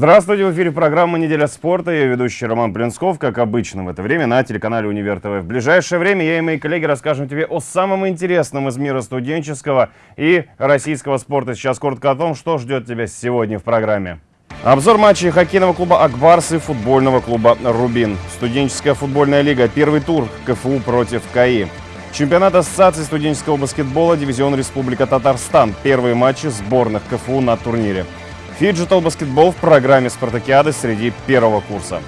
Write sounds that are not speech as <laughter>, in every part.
Здравствуйте, в эфире программа «Неделя спорта». Я ведущий Роман Плинсков, как обычно в это время на телеканале «Универ ТВ». В ближайшее время я и мои коллеги расскажем тебе о самом интересном из мира студенческого и российского спорта. Сейчас коротко о том, что ждет тебя сегодня в программе. Обзор матчей хоккейного клуба «Акбарс» и футбольного клуба «Рубин». Студенческая футбольная лига. Первый тур КФУ против КАИ. Чемпионат Ассоциации студенческого баскетбола, дивизион Республика Татарстан. Первые матчи сборных КФУ на турнире. Фиджитал баскетбол в программе «Спартакиады» среди первого курса.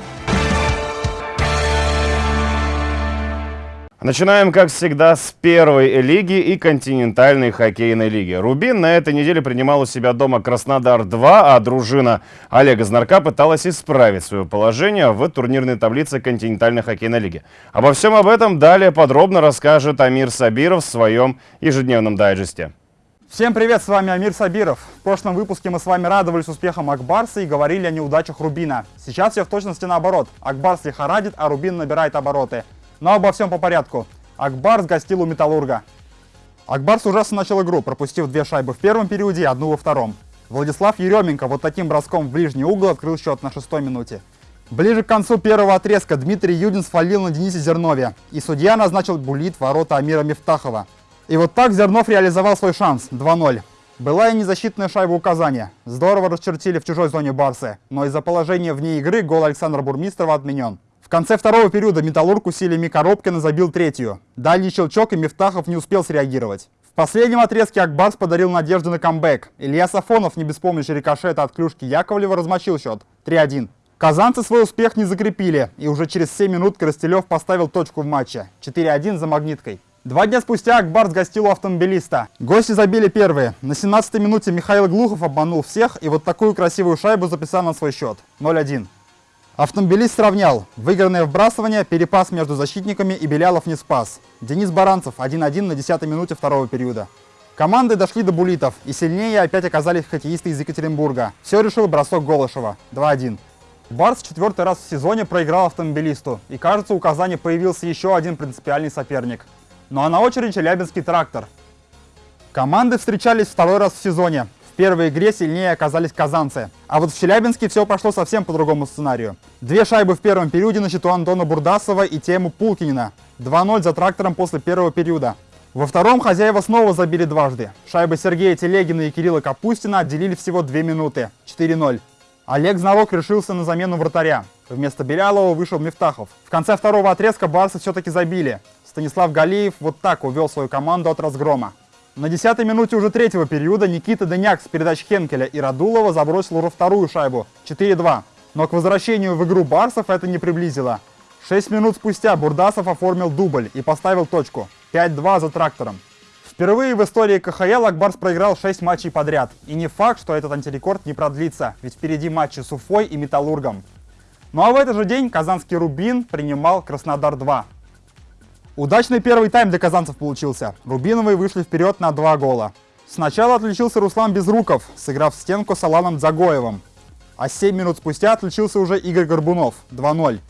Начинаем, как всегда, с первой лиги и континентальной хоккейной лиги. «Рубин» на этой неделе принимал у себя дома «Краснодар-2», а дружина Олега Знарка пыталась исправить свое положение в турнирной таблице континентальной хоккейной лиги. Обо всем об этом далее подробно расскажет Амир Сабиров в своем ежедневном дайджесте. Всем привет, с вами Амир Сабиров. В прошлом выпуске мы с вами радовались успехам Акбарса и говорили о неудачах Рубина. Сейчас все в точности наоборот. Акбарс лихорадит, а Рубин набирает обороты. Но обо всем по порядку. Акбарс гостил у Металлурга. Акбарс ужасно начал игру, пропустив две шайбы в первом периоде и одну во втором. Владислав Еременко вот таким броском в ближний угол открыл счет на шестой минуте. Ближе к концу первого отрезка Дмитрий Юдин свалил на Денисе Зернове, и судья назначил булит ворота Амира Мифтахова. И вот так Зернов реализовал свой шанс 2-0. Была и незащитная шайба указания. Здорово расчертили в чужой зоне Барсы, но из-за положения вне игры гол Александра Бурмистрова отменен. В конце второго периода Металлург усилиями Коробкина забил третью. Дальний щелчок и Мифтахов не успел среагировать. В последнем отрезке Акбарс подарил надежду на камбэк. Илья Сафонов не без помощи рикошета от клюшки Яковлева размочил счет 3-1. Казанцы свой успех не закрепили, и уже через 7 минут Коростелев поставил точку в матче 4-1 за магниткой. Два дня спустя Акбарс гостил у автомобилиста. Гости забили первые. На 17-й минуте Михаил Глухов обманул всех и вот такую красивую шайбу записал на свой счет. 0-1. Автомобилист сравнял. Выигранное вбрасывание, перепас между защитниками и Белялов не спас. Денис Баранцев 1-1 на 10-й минуте второго периода. Команды дошли до булитов, и сильнее опять оказались хоккеисты из Екатеринбурга. Все решил бросок Голышева. 2-1. Барс четвертый раз в сезоне проиграл автомобилисту, и кажется, у Казани появился еще один принципиальный соперник – ну а на очереди Челябинский трактор. Команды встречались второй раз в сезоне. В первой игре сильнее оказались казанцы. А вот в Челябинске все пошло совсем по другому сценарию. Две шайбы в первом периоде на счету Антона Бурдасова и Тему Пулкинина. 2-0 за трактором после первого периода. Во втором хозяева снова забили дважды. Шайбы Сергея Телегина и Кирилла Капустина отделили всего 2 минуты. 4-0. Олег Знарок решился на замену вратаря. Вместо Белялова вышел Мифтахов. В конце второго отрезка барсы все-таки забили. Станислав Галиев вот так увел свою команду от разгрома. На 10-й минуте уже третьего периода Никита Деняк с передач Хенкеля и Радулова забросил уже вторую шайбу 4-2. Но к возвращению в игру барсов это не приблизило. 6 минут спустя Бурдасов оформил дубль и поставил точку 5-2 за трактором. Впервые в истории КХЛ Акбарс проиграл 6 матчей подряд. И не факт, что этот антирекорд не продлится, ведь впереди матчи с Уфой и Металлургом. Ну а в этот же день казанский Рубин принимал Краснодар-2. Удачный первый тайм для казанцев получился. Рубиновые вышли вперед на два гола. Сначала отличился Руслан Безруков, сыграв в стенку с Аланом Дзагоевым. А 7 минут спустя отличился уже Игорь Горбунов 2-0.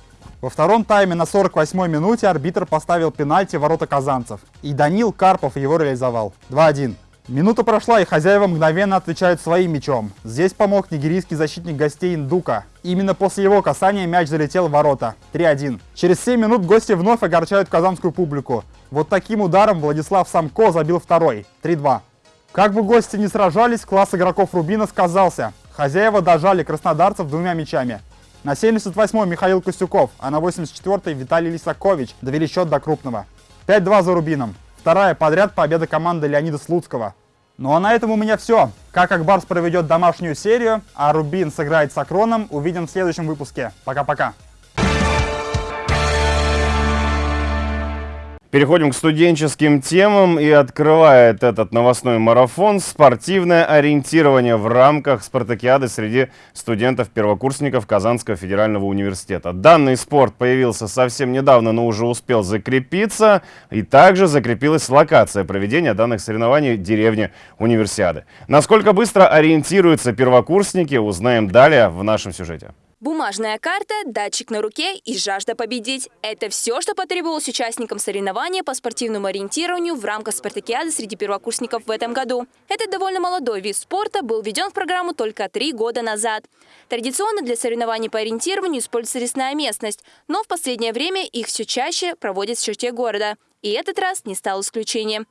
Во втором тайме на 48-й минуте арбитр поставил пенальти ворота казанцев. И Данил Карпов его реализовал 2-1. Минута прошла, и хозяева мгновенно отвечают своим мячом. Здесь помог нигерийский защитник гостей Индука. Именно после его касания мяч залетел в ворота. 3-1. Через 7 минут гости вновь огорчают казанскую публику. Вот таким ударом Владислав Самко забил второй. 3-2. Как бы гости не сражались, класс игроков Рубина сказался. Хозяева дожали краснодарцев двумя мячами. На 78-й Михаил Костюков, а на 84-й Виталий Лисакович довели счет до крупного. 5-2 за Рубином. Вторая подряд победа команды Леонида Слуцкого. Ну а на этом у меня все. Как Акбарс проведет домашнюю серию, а Рубин сыграет с Акроном, увидим в следующем выпуске. Пока-пока. Переходим к студенческим темам и открывает этот новостной марафон спортивное ориентирование в рамках спартакиады среди студентов-первокурсников Казанского федерального университета. Данный спорт появился совсем недавно, но уже успел закрепиться. И также закрепилась локация проведения данных соревнований в деревне Универсиады. Насколько быстро ориентируются первокурсники, узнаем далее в нашем сюжете. Бумажная карта, датчик на руке и жажда победить – это все, что потребовалось участникам соревнования по спортивному ориентированию в рамках спартакиады среди первокурсников в этом году. Этот довольно молодой вид спорта был введен в программу только три года назад. Традиционно для соревнований по ориентированию используется лесная местность, но в последнее время их все чаще проводят в черте города. И этот раз не стал исключением.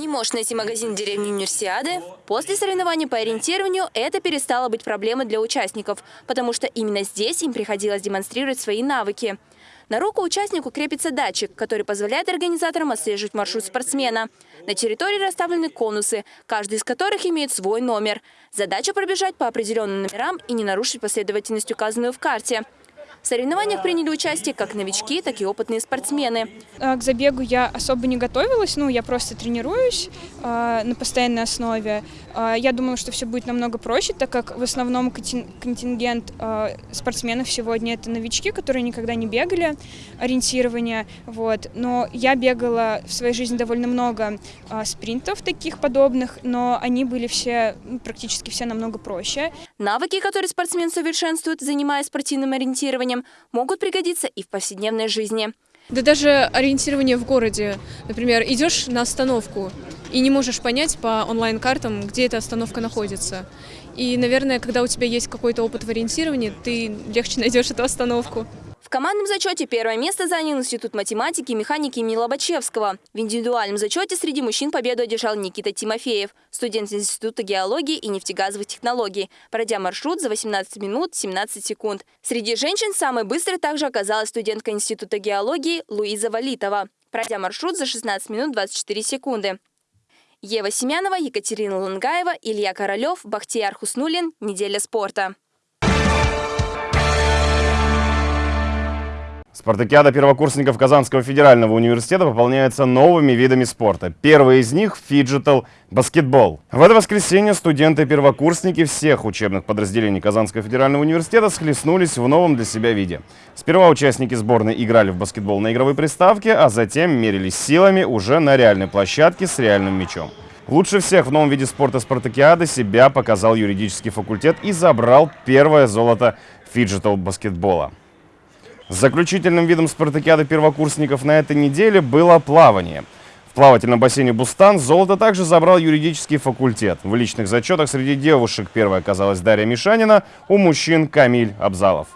Не можешь найти магазин в деревне Универсиады? После соревнований по ориентированию это перестало быть проблемой для участников, потому что именно здесь им приходилось демонстрировать свои навыки. На руку участнику крепится датчик, который позволяет организаторам отслеживать маршрут спортсмена. На территории расставлены конусы, каждый из которых имеет свой номер. Задача пробежать по определенным номерам и не нарушить последовательность, указанную в карте. В соревнованиях приняли участие как новички, так и опытные спортсмены. Э, к забегу я особо не готовилась, ну, я просто тренируюсь э, на постоянной основе. Э, я думала, что все будет намного проще, так как в основном контингент э, спортсменов сегодня это новички, которые никогда не бегали ориентирование, вот. Но я бегала в своей жизни довольно много э, спринтов таких подобных, но они были все, ну, практически все намного проще. Навыки, которые спортсмен совершенствует, занимаясь спортивным ориентированием, могут пригодиться и в повседневной жизни. Да даже ориентирование в городе. Например, идешь на остановку и не можешь понять по онлайн-картам, где эта остановка находится. И, наверное, когда у тебя есть какой-то опыт в ориентировании, ты легче <laughs> найдешь эту остановку. В командном зачете первое место занял Институт математики и механики имени Лобачевского. В индивидуальном зачете среди мужчин победу одержал Никита Тимофеев, студент Института геологии и нефтегазовых технологий, пройдя маршрут за 18 минут 17 секунд. Среди женщин самой быстрой также оказалась студентка Института геологии Луиза Валитова, пройдя маршрут за 16 минут 24 секунды. Ева Семянова, Екатерина Лунгаева, Илья Королев, Бахтияр Хуснулин. Неделя спорта. Спартакиада первокурсников Казанского федерального университета пополняется новыми видами спорта. Первый из них – фиджитал баскетбол. В это воскресенье студенты-первокурсники всех учебных подразделений Казанского федерального университета схлестнулись в новом для себя виде. Сперва участники сборной играли в баскетбол на игровой приставке, а затем мерились силами уже на реальной площадке с реальным мячом. Лучше всех в новом виде спорта спартакиады себя показал юридический факультет и забрал первое золото фиджитал баскетбола. Заключительным видом спартакиады первокурсников на этой неделе было плавание. В плавательном бассейне «Бустан» золото также забрал юридический факультет. В личных зачетах среди девушек первой оказалась Дарья Мишанина, у мужчин Камиль Абзалов.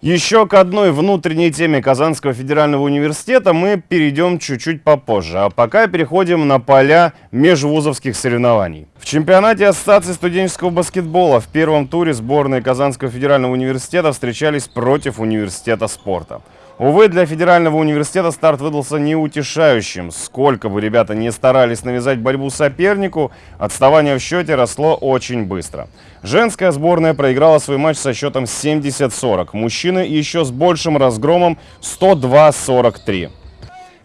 Еще к одной внутренней теме Казанского федерального университета мы перейдем чуть-чуть попозже. А пока переходим на поля межвузовских соревнований. В чемпионате Ассоциации студенческого баскетбола в первом туре сборные Казанского федерального университета встречались против университета спорта. Увы, для федерального университета старт выдался неутешающим. Сколько бы ребята не старались навязать борьбу сопернику, отставание в счете росло очень быстро. Женская сборная проиграла свой матч со счетом 70-40. Мужчины еще с большим разгромом 102-43.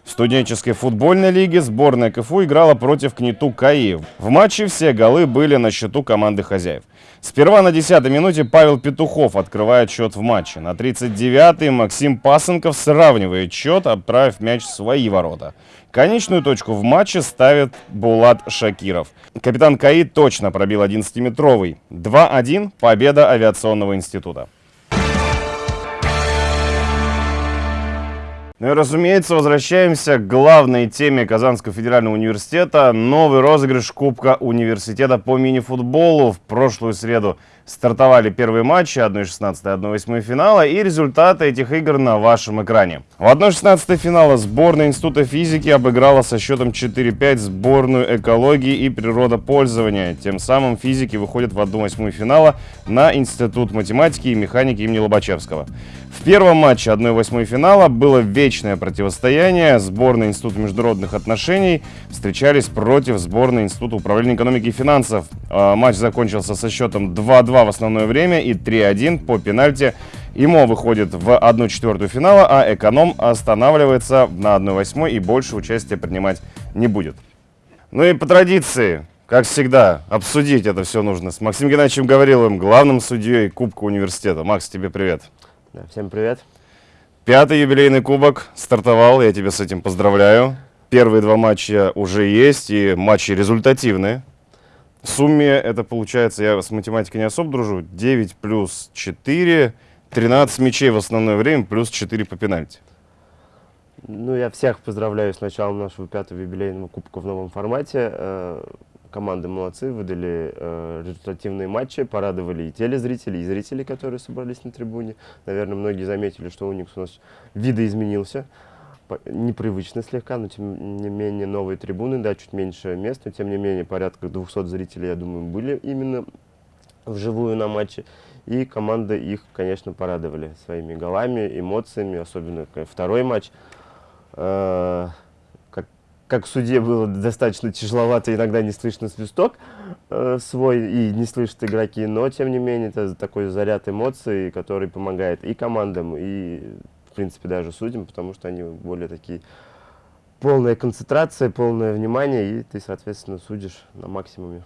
В студенческой футбольной лиге сборная КФУ играла против КНИТУ КАИ. В матче все голы были на счету команды хозяев. Сперва на 10-й минуте Павел Петухов открывает счет в матче. На 39-й Максим Пасынков сравнивает счет, отправив мяч в свои ворота. Конечную точку в матче ставит Булат Шакиров. Капитан КАИ точно пробил 11-метровый. 2-1 победа авиационного института. Ну и, разумеется, возвращаемся к главной теме Казанского федерального университета. Новый розыгрыш Кубка университета по мини-футболу. В прошлую среду стартовали первые матчи 1-16 и 1-8 финала. И результаты этих игр на вашем экране. В 1-16 финала сборная Института физики обыграла со счетом 4-5 сборную экологии и природопользования. Тем самым физики выходят в 1-8 финала на Институт математики и механики имени Лобачевского. В первом матче 1-8 финала было вечное противостояние. Сборная Института международных отношений встречались против сборной Института управления экономики и финансов. А, матч закончился со счетом 2-2 в основное время и 3-1 по пенальти. ИМО выходит в 1-4 финала, а эконом останавливается на 1-8 и больше участия принимать не будет. Ну и по традиции, как всегда, обсудить это все нужно с Максимом Геннадьевичем Гавриловым, главным судьей Кубка университета. Макс, тебе привет. Да, всем привет. Пятый юбилейный кубок стартовал, я тебя с этим поздравляю. Первые два матча уже есть, и матчи результативные. В сумме это получается, я с математикой не особо дружу, 9 плюс 4, 13 мячей в основное время, плюс 4 по пенальти. Ну, я всех поздравляю с началом нашего пятого юбилейного кубка в новом формате. Э, команды молодцы, выдали э, результативные матчи, порадовали и телезрителей, и зрителей, которые собрались на трибуне. Наверное, многие заметили, что Уникс у нас видоизменился. Непривычно слегка, но тем не менее новые трибуны, да, чуть меньше мест, но тем не менее порядка 200 зрителей, я думаю, были именно вживую на матче. И команды их, конечно, порадовали своими голами, эмоциями, особенно второй матч. Э, Как, как судье было достаточно тяжеловато, иногда не слышно свисток э, свой и не слышат игроки, но тем не менее это такой заряд эмоций, который помогает и командам, и принципе даже судьям, потому что они более такие полная концентрация, полное внимание, и ты, соответственно, судишь на максимуме.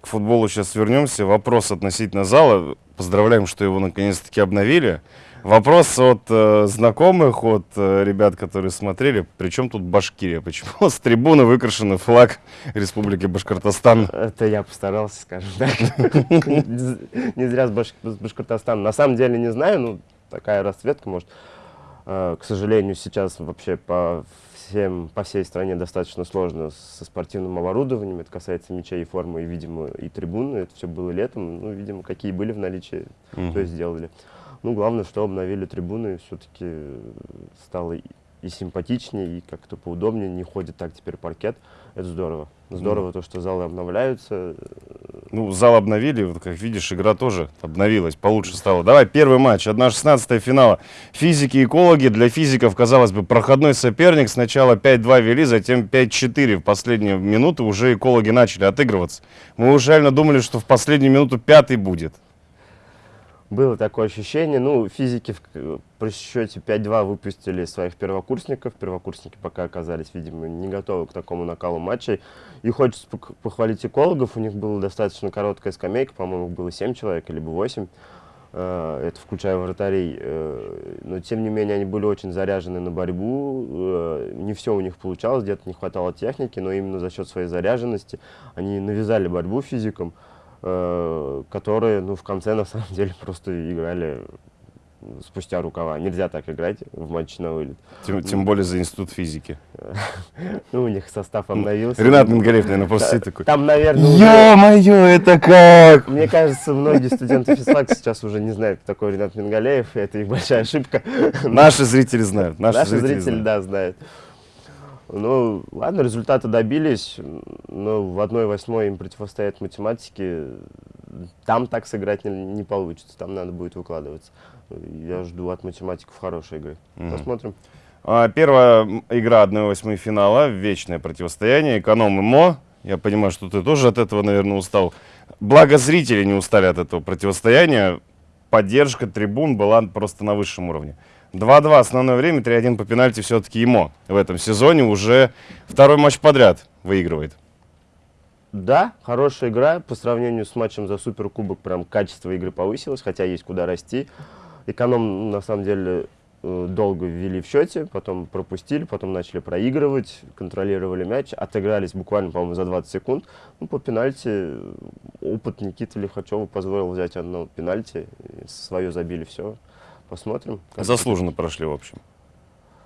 К футболу сейчас вернемся. Вопрос относительно зала. Поздравляем, что его наконец-таки обновили. Вопрос от э, знакомых, от э, ребят, которые смотрели. Причем тут Башкирия? Почему с трибуны выкрашенный флаг Республики Башкортостан? Это я постарался, скажем так. <laughs> Не зря с Баш- с Башкортостаном. На самом деле не знаю, ну, такая расцветка, может. Э, К сожалению, сейчас вообще по всем, по всей стране достаточно сложно со спортивным оборудованием. Это касается мячей и формы, и, видимо, и трибуны. Это все было летом. Ну, видимо, какие были в наличии, то и сделали. Ну, главное, что обновили трибуны, все-таки стало и- симпатичнее, и как-то поудобнее, не ходит так теперь паркет. Это здорово. Здорово то, что залы обновляются. Ну, зал обновили, вот как видишь, игра тоже обновилась, получше стала. Давай, первый матч, 1-16 финала. Физики и экологи. Для физиков, казалось бы, проходной соперник. Сначала 5-2 вели, затем 5-4. В последние минуты уже экологи начали отыгрываться. Мы уже реально думали, что в последнюю минуту пятый будет. Было такое ощущение. Ну, физики в, к- при счете 5-2 выпустили своих первокурсников. Первокурсники пока оказались, видимо, не готовы к такому накалу матчей. И хочется похвалить экологов. У них была достаточно короткая скамейка, по-моему, было 7 человек, либо 8. Э, Это включая вратарей. Э, Но, тем не менее, они были очень заряжены на борьбу. Э, Не все у них получалось, где-то не хватало техники, но именно за счет своей заряженности они навязали борьбу физикам э, которые, ну, в конце, на самом деле, <laughs> просто играли спустя рукава. Нельзя так играть в матче на вылет. Тем, тем более за институт физики. <laughs> Ну, у них состав обновился. Ренат Мингалеев, наверное, просто сидит такой. Там, наверное, Ё-моё, это как? мне кажется, многие студенты физфака сейчас уже не знают, кто такой Ренат Мингалеев, и это их большая ошибка. Наши зрители знают. Наши, зрители, да, знают. Ну, ладно, результаты добились, но в 1-8 им противостоят математики. Там так сыграть не, не получится, там надо будет выкладываться. Я жду от математиков хорошей игры. Посмотрим. А, Первая игра 1-8 финала, вечное противостояние, эконом и МО. Я понимаю, что ты тоже от этого, наверное, устал. Благо зрители не устали от этого противостояния. Поддержка трибун была просто на высшем уровне. 2-2 основное время, 3-1 по пенальти все-таки ему в этом сезоне уже второй матч подряд выигрывает. Да, хорошая игра. По сравнению с матчем за Суперкубок, прям качество игры повысилось, хотя есть куда расти. Эконом, на самом деле, э, долго ввели в счете, потом пропустили, потом начали проигрывать, контролировали мяч, отыгрались буквально, по-моему, за 20 секунд. Ну, по пенальти э, опыт Никиты Лихачева позволил взять одно пенальти, свое забили, все. Посмотрим. Заслуженно прошли, в общем.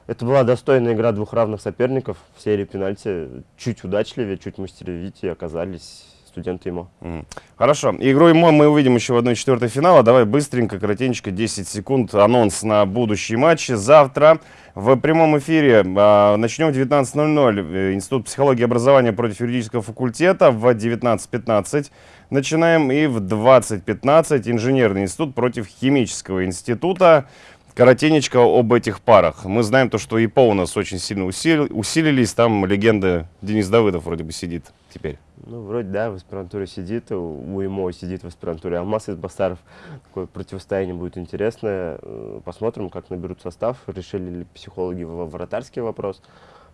это была достойная игра двух равных соперников. В серии пенальти чуть удачливее, чуть мастеровитее оказались студенты ИМО. Мгм. Хорошо. Игру ему мы увидим еще в 1-4 финала. Давай быстренько, коротенько, 10 секунд. Анонс на будущие матчи. Завтра в прямом эфире а, начнем в 19.00. Э, Институт психологии и образования против юридического факультета в 19.15. Начинаем и в 20.15 инженерный институт против химического института. Коротенечко об этих парах. Мы знаем то, что ИПО у нас очень сильно усили- усилились. Там легенда Денис Давыдов вроде бы сидит теперь. Ну, вроде, да, в аспирантуре сидит, у ИМО сидит в аспирантуре Алмаз из Басаров. Такое противостояние будет интересное. Э, Посмотрим, как наберут состав. Решили ли психологи вратарский вопрос,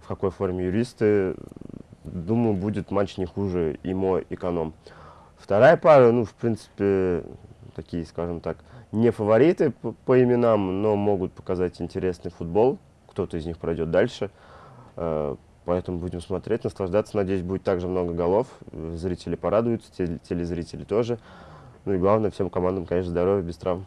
в какой форме юристы. Думаю, будет матч не хуже ИМО эконом. Вторая пара, ну, в принципе, такие, скажем так, не фавориты по, по именам, но могут показать интересный футбол. Кто-то из них пройдет дальше. Э, Поэтому будем смотреть, наслаждаться. Надеюсь, будет также много голов. Зрители порадуются, теле- телезрители тоже. Ну и главное, всем командам, конечно, здоровья, без травм.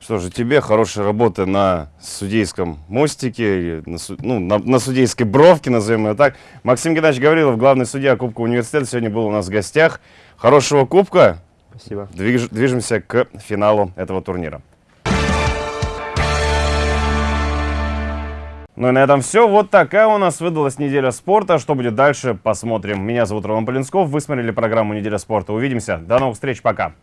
Что же, тебе хорошей работы на судейском мостике, на, ну, на, на судейской бровке, назовем ее так. Максим Геннадьевич Гаврилов, главный судья Кубка университета, сегодня был у нас в гостях. Хорошего кубка, Спасибо. Движ- движемся к финалу этого турнира. Ну и на этом все. Вот такая у нас выдалась неделя спорта. Что будет дальше, посмотрим. Меня зовут Роман Полинсков. Вы смотрели программу «Неделя спорта». Увидимся. До новых встреч. Пока.